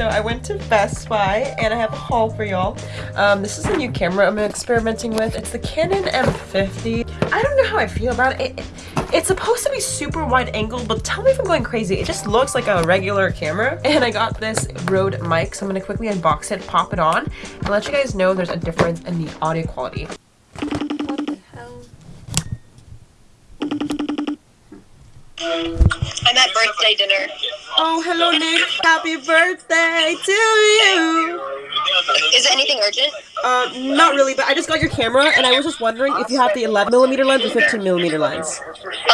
So I went to Best Buy and I have a haul for y'all. Um, this is a new camera I'm experimenting with. It's the Canon M50. I don't know how I feel about it. it it's supposed to be super wide angle, but tell me if I'm going crazy. It just looks like a regular camera. And I got this Rode mic, so I'm gonna quickly unbox it, pop it on, and let you guys know there's a difference in the audio quality. What the hell? I'm at birthday dinner. Oh, hello, Nick. Happy birthday to you. Is it anything urgent? Uh, not really, but I just got your camera, and I was just wondering if you have the 11 millimeter lens or 15 millimeter lens.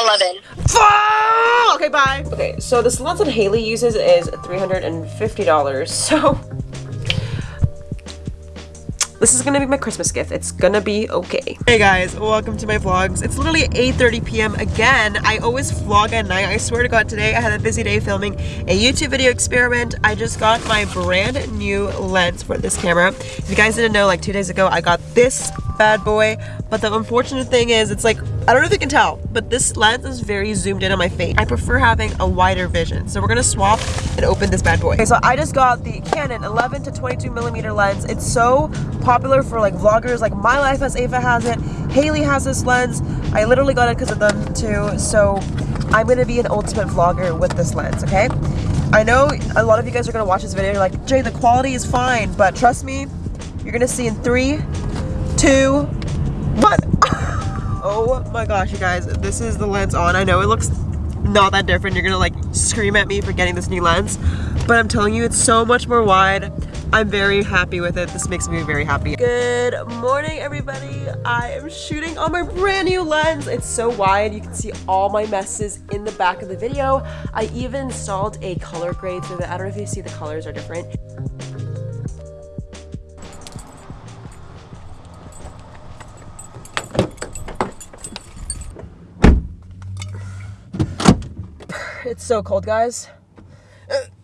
11. Okay, bye. Okay, so this lens that Haley uses is $350, so this is gonna be my Christmas gift. It's gonna be okay. Hey guys, welcome to my vlogs. It's literally 8.30 p.m. again. I always vlog at night. I swear to God, today I had a busy day filming a YouTube video experiment. I just got my brand new lens for this camera. If you guys didn't know, like two days ago, I got this bad boy. But the unfortunate thing is, it's like, I don't know if you can tell, but this lens is very zoomed in on my face. I prefer having a wider vision. So we're gonna swap and open this bad boy. Okay, so I just got the Canon 11 to 22 millimeter lens. It's so popular for like vloggers, like My Life as Eva has it, Haley has this lens. I literally got it because of them too. So I'm gonna be an ultimate vlogger with this lens, okay? I know a lot of you guys are gonna watch this video, you're like, Jay, the quality is fine, but trust me, you're gonna see in three, two. Oh my gosh, you guys, this is the lens on. I know it looks not that different. You're gonna like scream at me for getting this new lens, but I'm telling you, it's so much more wide. I'm very happy with it. This makes me very happy. Good morning, everybody. I am shooting on my brand new lens. It's so wide. You can see all my messes in the back of the video. I even installed a color grade so that I don't know if you see the colors are different. It's so cold, guys.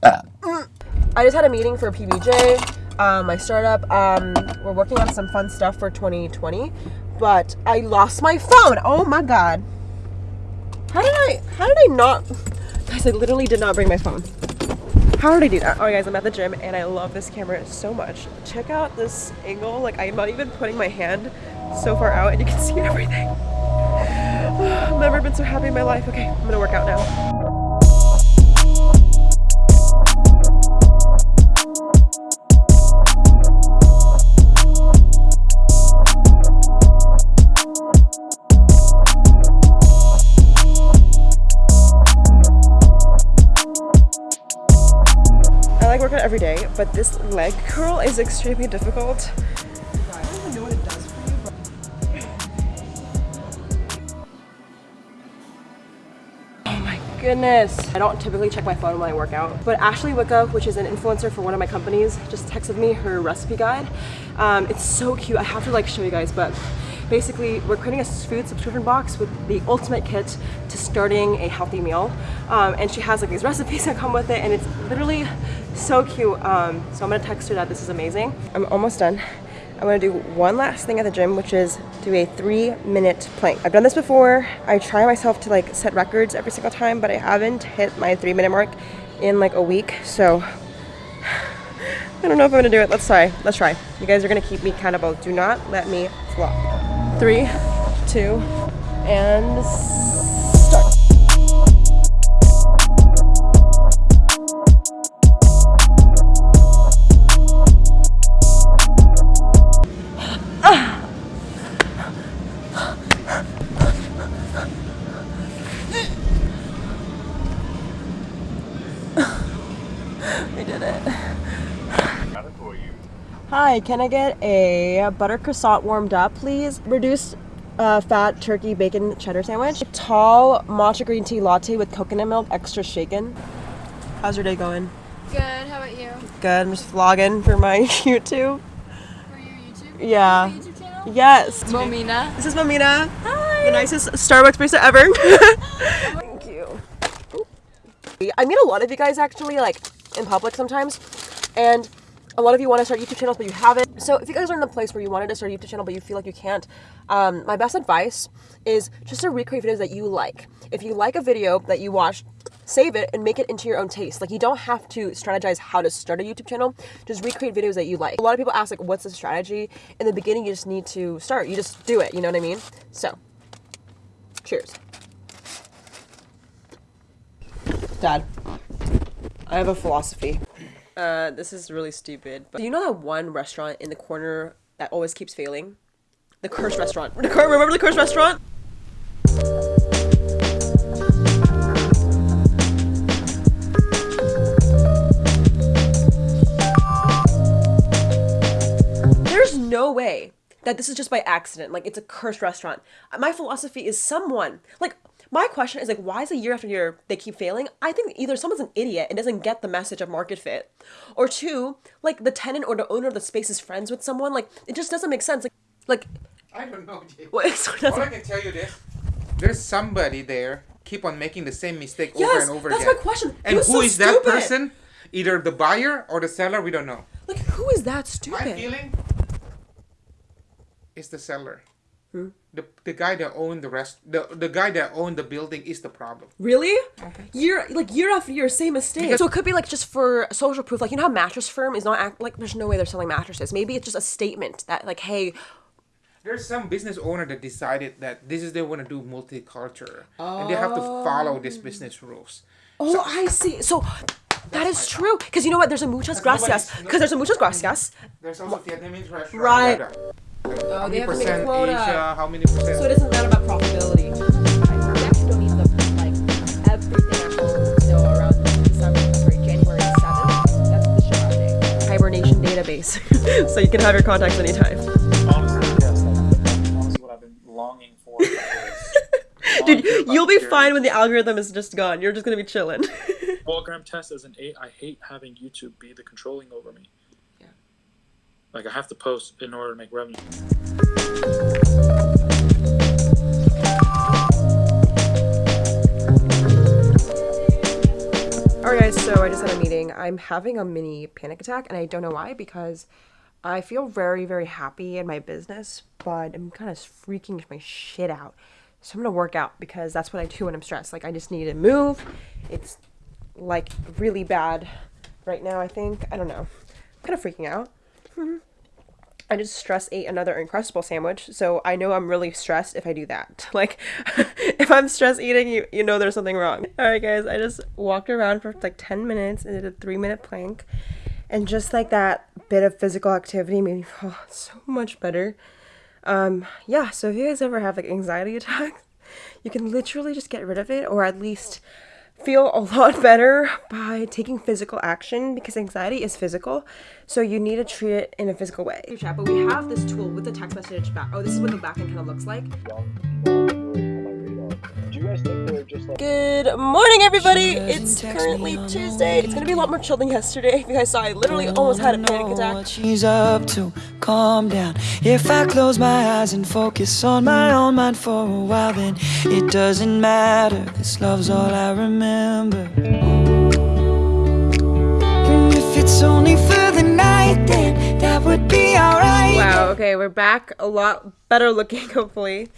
I just had a meeting for PBJ, um, my startup. Um, we're working on some fun stuff for 2020, but I lost my phone. Oh my god. How did I, how did I not, guys, I literally did not bring my phone. How did I do that? Alright guys, I'm at the gym and I love this camera so much. Check out this angle, like I'm not even putting my hand so far out and you can see everything. I've never been so happy in my life. Okay, I'm gonna work out now. Every day, but this leg curl is extremely difficult. Oh my goodness. I don't typically check my phone when I work out, but Ashley Wicca, which is an influencer for one of my companies, just texted me her recipe guide. Um, it's so cute. I have to like show you guys, but basically we're creating a food subscription box with the ultimate kit to starting a healthy meal um, and she has like these recipes that come with it and it's literally so cute. Um, so I'm gonna text her that this is amazing. I'm almost done. I'm gonna do one last thing at the gym which is do a three minute plank. I've done this before. I try myself to like set records every single time but I haven't hit my three minute mark in like a week so I don't know if I'm gonna do it. Let's try. Let's try. You guys are gonna keep me accountable. Do not let me flop. Three, two, and Hi, can I get a butter croissant warmed up, please? Reduced uh, fat turkey bacon cheddar sandwich. Tall matcha green tea latte with coconut milk, extra shaken. How's your day going? Good, how about you? Good, I'm just vlogging for my YouTube. For your YouTube? Yeah. Your YouTube channel? Yes. Momina. This is Momina. Hi. The nicest Starbucks barista ever. Thank you. I meet a lot of you guys actually like in public sometimes and a lot of you want to start YouTube channels, but you haven't. So if you guys are in the place where you wanted to start a YouTube channel, but you feel like you can't, um, my best advice is just to recreate videos that you like. If you like a video that you watched, save it and make it into your own taste. Like you don't have to strategize how to start a YouTube channel. Just recreate videos that you like. A lot of people ask like, what's the strategy? In the beginning, you just need to start. You just do it. You know what I mean? So, cheers. Dad, I have a philosophy. Uh, this is really stupid. But do you know that one restaurant in the corner that always keeps failing? The cursed restaurant. Remember the cursed restaurant? There's no way that this is just by accident. Like it's a cursed restaurant. My philosophy is someone like my question is like why is it year after year they keep failing? I think either someone's an idiot and doesn't get the message of market fit, or two, like the tenant or the owner of the space is friends with someone. Like it just doesn't make sense. Like like I don't know, Jay. what? So All I that's, can tell you this: there's somebody there keep on making the same mistake over and over that's again. my question. And who so is that person? Either the buyer or the seller. We don't know. like who is that stupid? My stupid? feeling is the seller. Hmm? The, the guy that owned the rest the, the guy that owned the building is the problem. Really? Okay. year like year after year, same mistake. so it could be like just for social proof. Like you know how mattress firm is not act like there's no way they're selling mattresses. Maybe it's just a statement that like, hey, There's some business owner that decided that this is they want to do multicultural and they have to follow this business rules. oh, I see. So that is true. Because you know what? There's a muchas gracias. Because there's a muchas gracias. There's also Vietnamese restaurant. Right. Yeah, Oh, How many have to make percent. Asia? How many percent? So it doesn't matter about profitability. We actually don't need the like everything at around December, sorry, January seventh. That's the shut day. Hibernation database, so you can have your contacts anytime. Honestly, yes, honestly what I've been longing for. for. Dude, you'll be years. fine when the algorithm is just gone. You're just gonna be chilling. Well, Graham Test as an eight, I hate having YouTube be the controlling over me. Like I have to post in order to make revenue. Alright guys, so I just had a meeting. I'm having a mini panic attack and I don't know why because I feel very, very happy in my business, but I'm kind of freaking my shit out. So I'm gonna work out because that's what I do when I'm stressed. Like I just need to move. It's like really bad right now, I think. I don't know. I'm kind of freaking out. I just stress ate another Uncrustable sandwich, so I know I'm really stressed if I do that. Like, if I'm stress eating, you you know there's something wrong. All right, guys, I just walked around for like 10 minutes and did a three minute plank, and just like that bit of physical activity made me feel so much better. Um, yeah. So if you guys ever have like anxiety attacks, you can literally just get rid of it, or at least feel a lot better by taking physical action because anxiety is physical. So you need to treat it in a physical way. Chat, but we have this tool with the text message back. Oh, this is what the backend kind of looks like. Like Good morning, everybody. It's currently Tuesday. It's gonna be a lot more chill than yesterday. If you guys saw, I literally almost had a panic attack. she's up to. Calm down. If I close my eyes and focus on my own mind for a while, then it doesn't matter. This love's all I remember. And if it's only for the night, then that would be alright. Wow. Okay, we're back. A lot better looking, hopefully.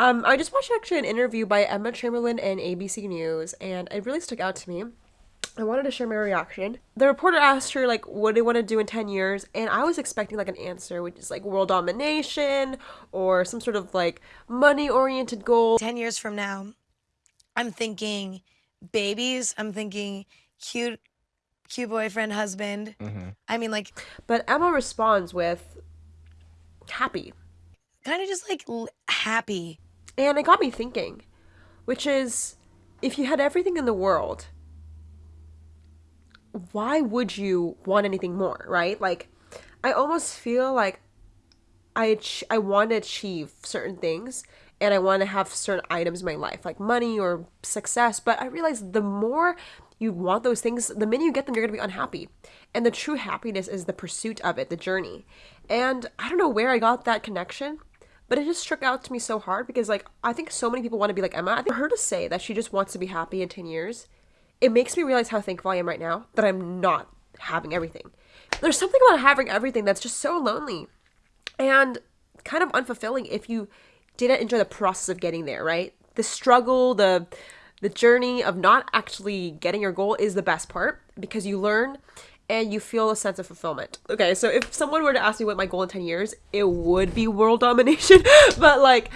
Um, I just watched actually an interview by Emma Chamberlain and ABC News, and it really stuck out to me. I wanted to share my reaction. The reporter asked her like, "What do you want to do in ten years?" And I was expecting like an answer, which is like world domination or some sort of like money-oriented goal. 10 years from now, I'm thinking babies. I'm thinking cute, cute boyfriend, husband. I mean, like, But Emma responds with, "Happy." kind of just like l- happy. And it got me thinking, which is if you had everything in the world, why would you want anything more, right? Like, I almost feel like I ach- I want to achieve certain things and I want to have certain items in my life, like money or success. But I realize the more you want those things, the minute you get them, you're going to be unhappy. And the true happiness is the pursuit of it, the journey. And I don't know where I got that connection, but it just struck out to me so hard because, like, I think so many people want to be like Emma. I think for her to say that she just wants to be happy in 10 years, it makes me realize how thankful I am right now that I'm not having everything. there's something about having everything that's just so lonely and kind of unfulfilling if you didn't enjoy the process of getting there, right? The struggle, the the journey of not actually getting your goal is the best part because you learn and you feel a sense of fulfillment. Okay, so if someone were to ask me what my goal in 10 years, it would be world domination, but like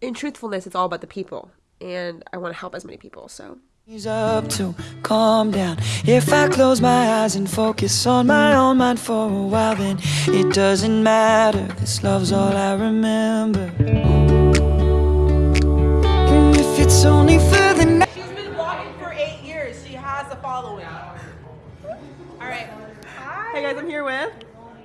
in truthfulness, it's all about the people and I want to help as many people, so He's up to calm down. If I close my eyes and focus on my own mind for a while, then it doesn't matter. This love's all I remember. And if it's only for the guys, I'm here with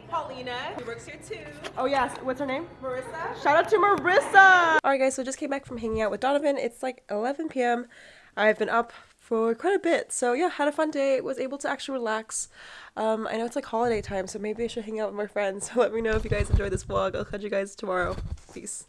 Paulina, who works here too. Oh yes, what's her name? Marissa. Shout out to Marissa! Alright guys, so just came back from hanging out with Donovan. It's like 11 p.m. I've been up for quite a bit. So yeah, had a fun day. Was able to actually relax. Um, I know it's like holiday time, so maybe I should hang out with my friends. So let me know if you guys enjoyed this vlog. I'll catch you guys tomorrow. Peace.